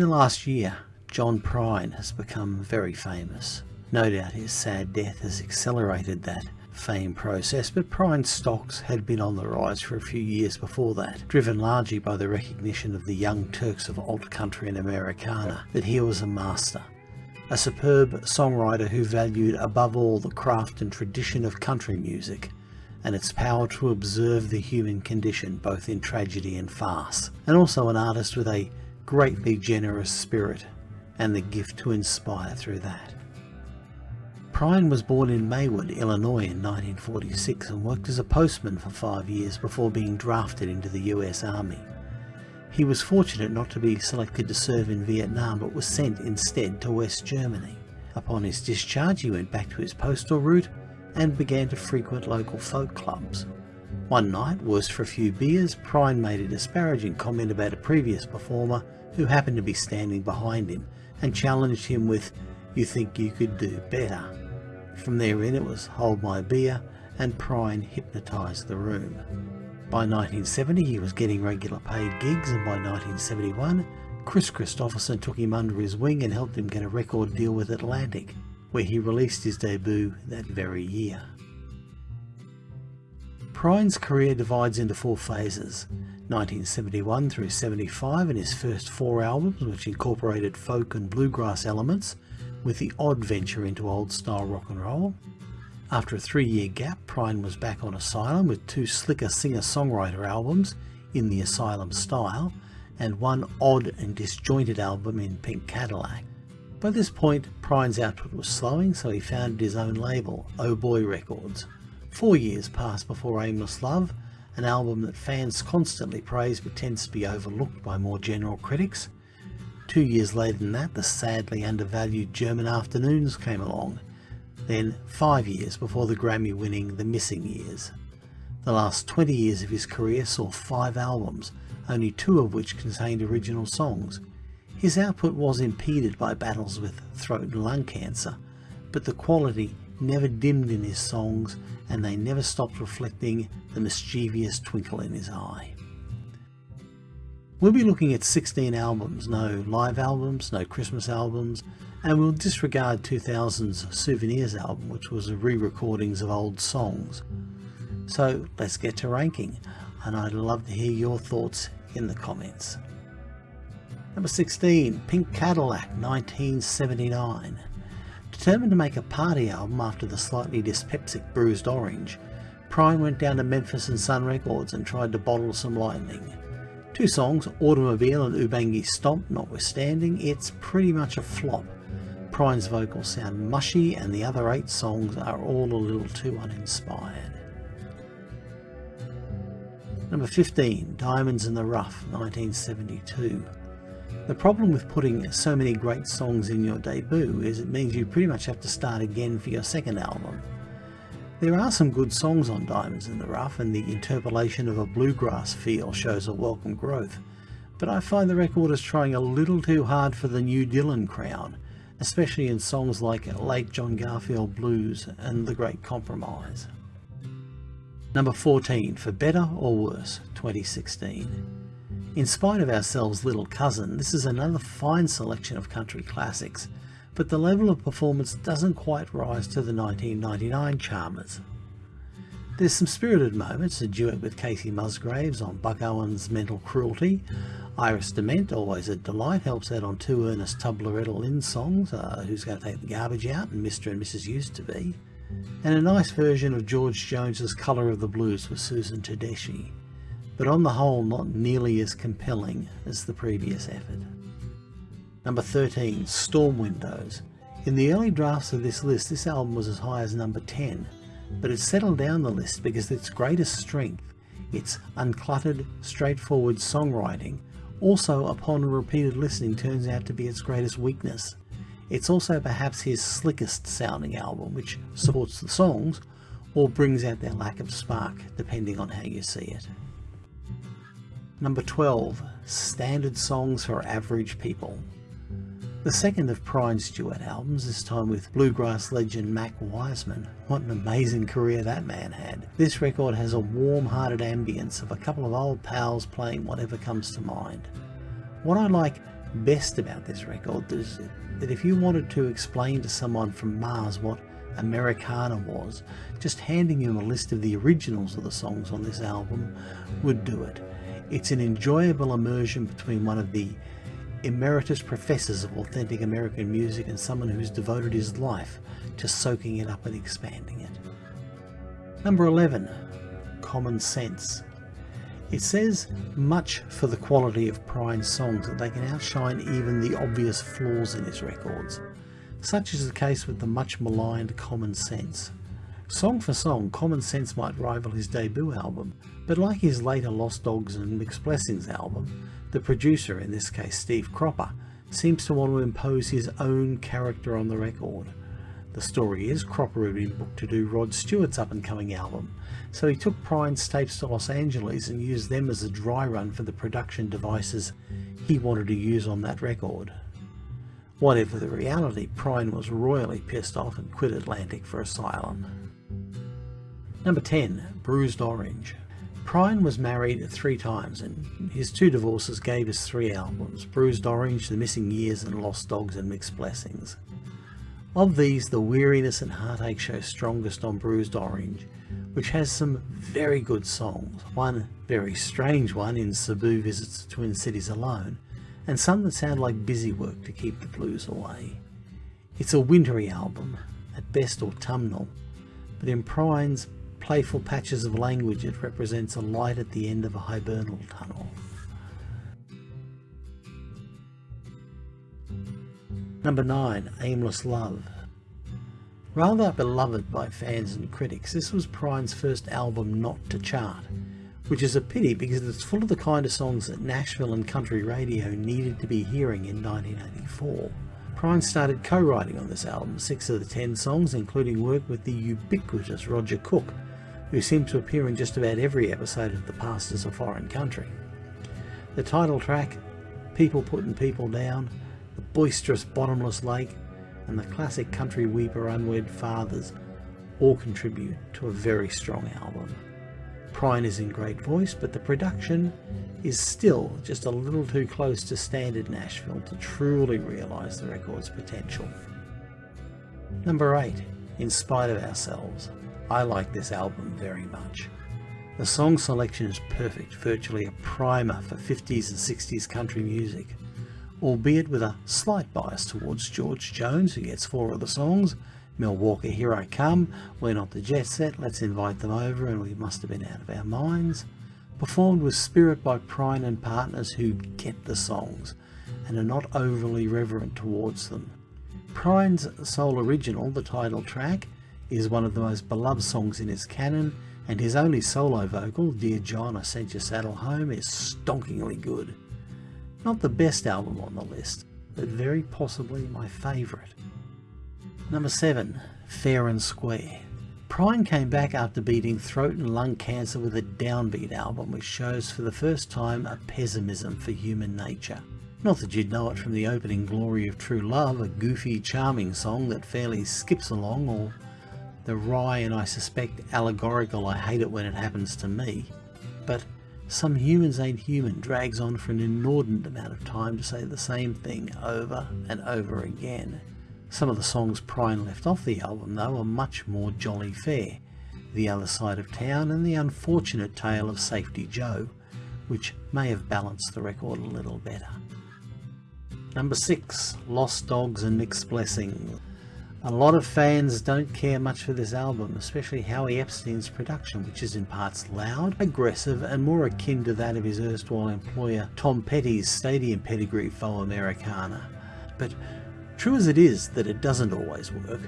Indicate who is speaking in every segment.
Speaker 1: In the last year, John Prine has become very famous. No doubt his sad death has accelerated that fame process, but Prine's stocks had been on the rise for a few years before that, driven largely by the recognition of the young Turks of alt country and Americana that he was a master, a superb songwriter who valued above all the craft and tradition of country music and its power to observe the human condition both in tragedy and farce, and also an artist with a greatly generous spirit and the gift to inspire through that. Prine was born in Maywood, Illinois in 1946 and worked as a postman for five years before being drafted into the US Army. He was fortunate not to be selected to serve in Vietnam but was sent instead to West Germany. Upon his discharge he went back to his postal route and began to frequent local folk clubs. One night, worse for a few beers, Prine made a disparaging comment about a previous performer who happened to be standing behind him and challenged him with, you think you could do better. From there in it was hold my beer and Prine hypnotised the room. By 1970 he was getting regular paid gigs and by 1971 Kris Kristofferson took him under his wing and helped him get a record deal with Atlantic, where he released his debut that very year. Prine's career divides into four phases, 1971 through 75 in his first four albums which incorporated folk and bluegrass elements with the odd venture into old style rock and roll. After a three year gap Prine was back on Asylum with two slicker singer-songwriter albums in the Asylum style and one odd and disjointed album in Pink Cadillac. By this point Prine's output was slowing so he founded his own label, Oh Boy Records. Four years passed before Aimless Love an album that fans constantly praise but tends to be overlooked by more general critics. Two years later than that, the sadly undervalued German Afternoons came along. Then five years before the Grammy winning The Missing Years. The last 20 years of his career saw five albums, only two of which contained original songs. His output was impeded by battles with throat and lung cancer, but the quality never dimmed in his songs and they never stopped reflecting the mischievous twinkle in his eye. We'll be looking at 16 albums, no live albums, no Christmas albums, and we'll disregard 2000's Souvenirs album, which was a re-recordings of old songs. So let's get to ranking, and I'd love to hear your thoughts in the comments. Number 16, Pink Cadillac, 1979. Determined to make a party album after the slightly dyspeptic Bruised Orange, Prine went down to Memphis and Sun Records and tried to bottle some lightning. Two songs, Automobile and Ubangi Stomp notwithstanding, it's pretty much a flop. Prine's vocals sound mushy and the other eight songs are all a little too uninspired. Number 15, Diamonds in the Rough, 1972. The problem with putting so many great songs in your debut is it means you pretty much have to start again for your second album. There are some good songs on Diamonds in the Rough and the interpolation of a bluegrass feel shows a welcome growth, but I find the record is trying a little too hard for the new Dylan crown, especially in songs like Late John Garfield Blues and The Great Compromise. Number 14, For Better or Worse, 2016. In spite of ourselves little cousin, this is another fine selection of country classics, but the level of performance doesn't quite rise to the 1999 charmers. There's some spirited moments, a duet with Kacey Musgraves on Buck Owens' Mental Cruelty, Iris DeMent, always a delight, helps out on two Ernest Tubb-Loretta Lynn songs, uh, Who's Going to Take the Garbage Out and Mr. and Mrs. Used to Be, and a nice version of George Jones's Colour of the Blues with Susan Tedeschi but on the whole not nearly as compelling as the previous effort. Number 13, Storm Windows. In the early drafts of this list, this album was as high as number 10, but it settled down the list because its greatest strength, its uncluttered, straightforward songwriting, also upon repeated listening turns out to be its greatest weakness. It's also perhaps his slickest sounding album, which supports the songs or brings out their lack of spark, depending on how you see it. Number 12, Standard Songs for Average People. The second of Prine's duet albums, this time with bluegrass legend Mac Wiseman. What an amazing career that man had. This record has a warm-hearted ambience of a couple of old pals playing whatever comes to mind. What I like best about this record is that if you wanted to explain to someone from Mars what Americana was, just handing him a list of the originals of the songs on this album would do it. It's an enjoyable immersion between one of the emeritus professors of authentic American music and someone who's devoted his life to soaking it up and expanding it. Number 11. Common Sense. It says much for the quality of Prine's songs that they can outshine even the obvious flaws in his records. Such is the case with the much maligned Common Sense. Song for song, Common Sense might rival his debut album, but like his later Lost Dogs and Mixed Blessings album, the producer, in this case Steve Cropper, seems to want to impose his own character on the record. The story is Cropper had been booked to do Rod Stewart's up and coming album, so he took Prine's tapes to Los Angeles and used them as a dry run for the production devices he wanted to use on that record. Whatever the reality, Prine was royally pissed off and quit Atlantic for Asylum. Number 10. Bruised Orange Prine was married three times and his two divorces gave us three albums, Bruised Orange, The Missing Years and Lost Dogs and Mixed Blessings. Of these, the weariness and heartache show strongest on Bruised Orange, which has some very good songs, one very strange one in Sabu Visits the Twin Cities Alone, and some that sound like busy work to keep the blues away. It's a wintry album, at best autumnal, but in Prine's playful patches of language it represents a light at the end of a hibernal tunnel. Number 9. Aimless Love Rather beloved by fans and critics, this was Prine's first album not to chart, which is a pity because it's full of the kind of songs that Nashville and country radio needed to be hearing in 1984. Prine started co-writing on this album, six of the ten songs including work with the ubiquitous Roger Cook, who seemed to appear in just about every episode of The Past is a Foreign Country. The title track, People Putting People Down, the boisterous bottomless lake, and the classic country weeper unwed fathers all contribute to a very strong album. Prine is in great voice, but the production is still just a little too close to standard Nashville to truly realise the record's potential. Number 8. In Spite of Ourselves. I like this album very much. The song selection is perfect, virtually a primer for 50s and 60s country music albeit with a slight bias towards George Jones, who gets four of the songs. Milwaukee, Here I Come, We're Not the Jet Set, Let's Invite Them Over, and We Must Have Been Out of Our Minds. Performed with spirit by Prine and partners who get the songs and are not overly reverent towards them. Prine's sole original, the title track, is one of the most beloved songs in his canon, and his only solo vocal, Dear John, I Sent Your Saddle Home, is stonkingly good. Not the best album on the list, but very possibly my favourite. Number 7. Fair and Square. Prine came back after beating throat and lung cancer with a downbeat album which shows for the first time a pessimism for human nature. Not that you'd know it from the opening Glory of True Love, a goofy, charming song that fairly skips along, or the wry and I suspect allegorical I hate it when it happens to me. But some Humans Ain't Human drags on for an inordinate amount of time to say the same thing over and over again. Some of the songs Prine left off the album though are much more jolly fair. The Other Side of Town and the unfortunate tale of Safety Joe, which may have balanced the record a little better. Number 6. Lost Dogs and Mixed Blessings a lot of fans don't care much for this album, especially Howie Epstein's production, which is in parts loud, aggressive, and more akin to that of his erstwhile employer Tom Petty's stadium pedigree faux Americana. But true as it is that it doesn't always work,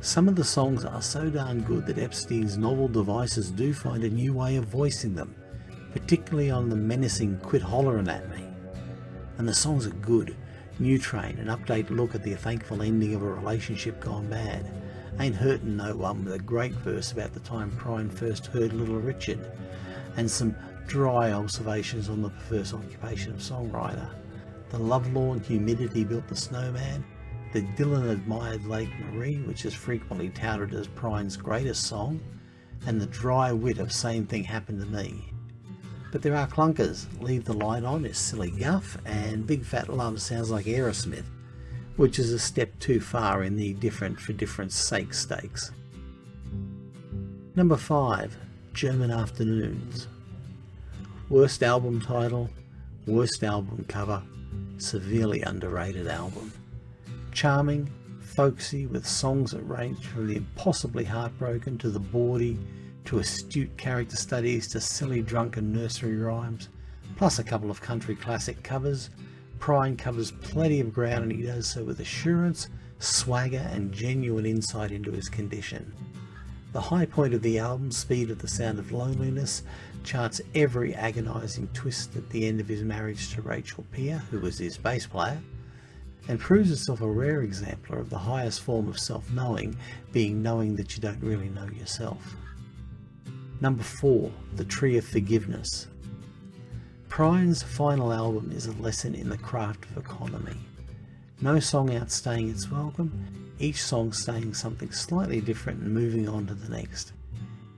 Speaker 1: some of the songs are so darn good that Epstein's novel devices do find a new way of voicing them, particularly on the menacing Quit Hollering at Me. And the songs are good, New Train, an update look at the thankful ending of a relationship gone bad. Ain't hurting no one with a great verse about the time Prine first heard Little Richard, and some dry observations on the perverse occupation of songwriter. The lovelorn humidity built the snowman, the Dylan admired Lake Marie, which is frequently touted as Prine's greatest song, and the dry wit of Same Thing Happened to Me. But there are clunkers. Leave the Light On is Silly Guff and Big Fat Love sounds like Aerosmith, which is a step too far in the different for different sake stakes. Number 5. German Afternoons. Worst album title, worst album cover, severely underrated album. Charming, folksy with songs that range from the impossibly heartbroken to the bawdy to astute character studies to silly drunken nursery rhymes, plus a couple of country classic covers. Prine covers plenty of ground and he does so with assurance, swagger and genuine insight into his condition. The high point of the album, Speed of the Sound of Loneliness, charts every agonising twist at the end of his marriage to Rachel Peer, who was his bass player, and proves itself a rare exemplar of the highest form of self-knowing, being knowing that you don't really know yourself. Number 4. The Tree of Forgiveness Prine's final album is a lesson in the craft of economy. No song outstaying its welcome, each song saying something slightly different and moving on to the next.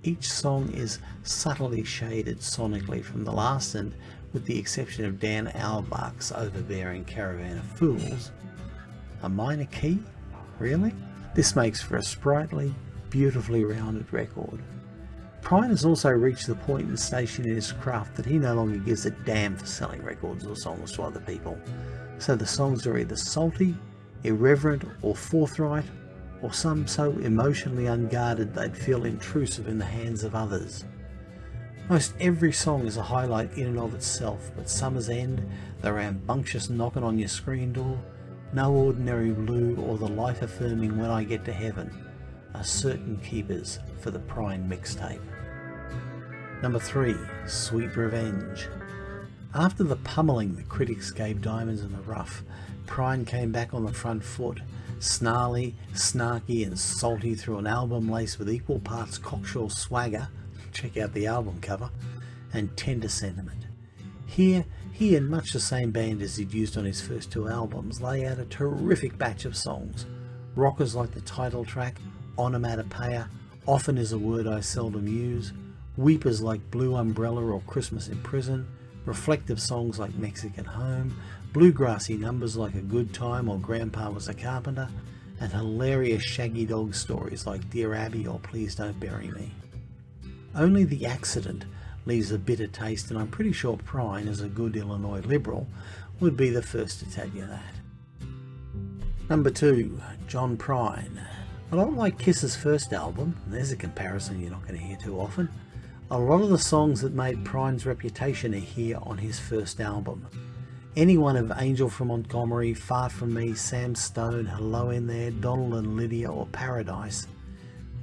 Speaker 1: Each song is subtly shaded sonically from the last and, with the exception of Dan Auerbach's overbearing Caravan of Fools, a minor key? Really? This makes for a sprightly, beautifully rounded record. Prine has also reached the point and station in his craft that he no longer gives a damn for selling records or songs to other people. So the songs are either salty, irreverent or forthright, or some so emotionally unguarded they'd feel intrusive in the hands of others. Most every song is a highlight in and of itself, but Summer's End, the rambunctious knocking on your screen door, No Ordinary Blue or the life-affirming When I Get to Heaven are certain keepers for the Prine mixtape. Number 3. Sweet Revenge After the pummeling the critics gave Diamonds in the Rough, Prine came back on the front foot, snarly, snarky and salty through an album laced with equal parts cocksure swagger, check out the album cover, and tender sentiment. Here, he and much the same band as he'd used on his first two albums lay out a terrific batch of songs. Rockers like the title track, Onomatopoeia, Often is a Word I Seldom Use, Weepers like Blue Umbrella or Christmas in Prison, reflective songs like Mexican Home, bluegrassy numbers like A Good Time or Grandpa Was a Carpenter, and hilarious shaggy dog stories like Dear Abby or Please Don't Bury Me. Only the accident leaves a bitter taste and I'm pretty sure Prine, as a good Illinois Liberal, would be the first to tell you that. Number 2. John Prine. A lot like Kiss's first album, there's a comparison you're not going to hear too often, a lot of the songs that made Prine's reputation are here on his first album. Any one of Angel from Montgomery, Far From Me, Sam Stone, Hello In There, Donald and Lydia or Paradise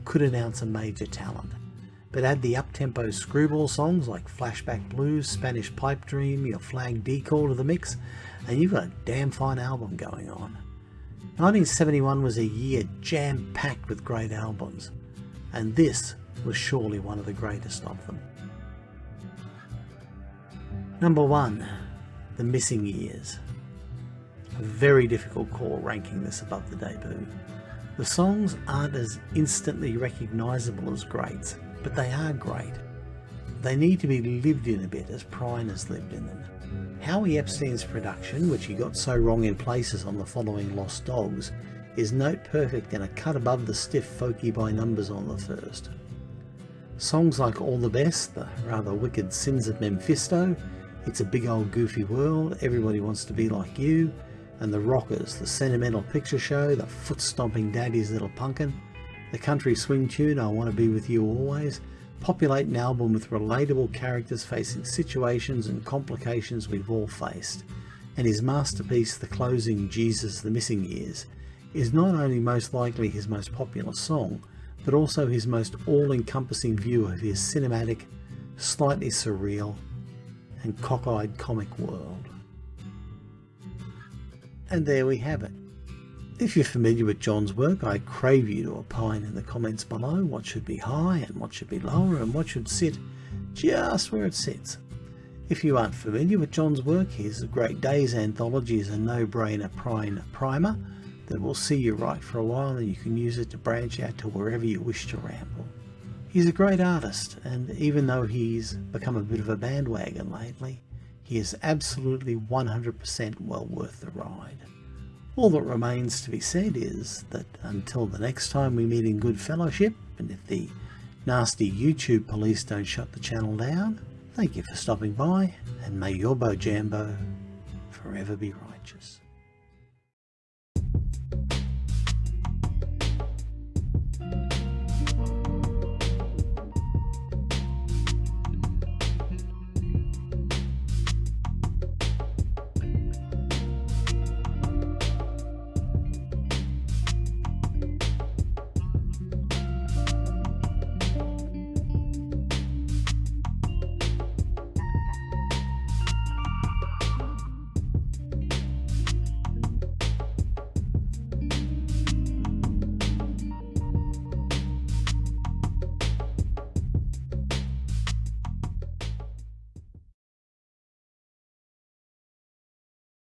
Speaker 1: could announce a major talent. But add the up-tempo screwball songs like Flashback Blues, Spanish Pipe Dream, Your Flag Decal to the mix, and you've got a damn fine album going on. 1971 was a year jam-packed with great albums, and this was surely one of the greatest of them. Number 1 the missing years. A very difficult call ranking this above the debut. The songs aren't as instantly recognisable as greats, but they are great. They need to be lived in a bit as Prine has lived in them. Howie Epstein's production, which he got so wrong in places on the following Lost Dogs, is note perfect and a cut above the stiff folky by numbers on the first. Songs like All the Best, the rather wicked Sins of Mephisto, it's a big old goofy world, everybody wants to be like you, and the rockers, the sentimental picture show, the foot-stomping daddy's little punkin', the country swing tune I Want to Be With You Always, populate an album with relatable characters facing situations and complications we've all faced. And his masterpiece, the closing Jesus the Missing Years, is not only most likely his most popular song, but also his most all-encompassing view of his cinematic, slightly surreal, and cockeyed comic world. And there we have it. If you're familiar with John's work, I crave you to opine in the comments below what should be high and what should be lower and what should sit just where it sits. If you aren't familiar with John's work, his Great Days anthology is a no-brainer Prine primer that will see you right for a while and you can use it to branch out to wherever you wish to ramble. He's a great artist, and even though he's become a bit of a bandwagon lately, he is absolutely 100% well worth the ride. All that remains to be said is that until the next time we meet in good fellowship, and if the nasty YouTube police don't shut the channel down, thank you for stopping by, and may your Bojambo forever be righteous.